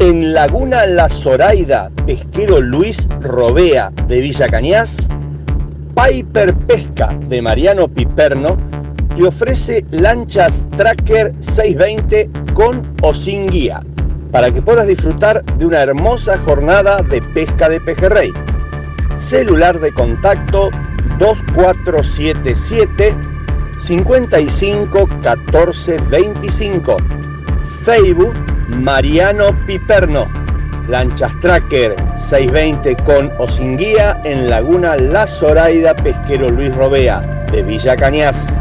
En Laguna La Zoraida, pesquero Luis Robea de Villa Cañas, Piper Pesca de Mariano Piperno te ofrece lanchas Tracker 620 con o sin guía para que puedas disfrutar de una hermosa jornada de pesca de pejerrey. Celular de contacto 2477 55 14 25. Facebook Mariano Piperno. Lanchas Tracker 620 con o sin guía en Laguna La Zoraida Pesquero Luis Robea de Villa Cañas.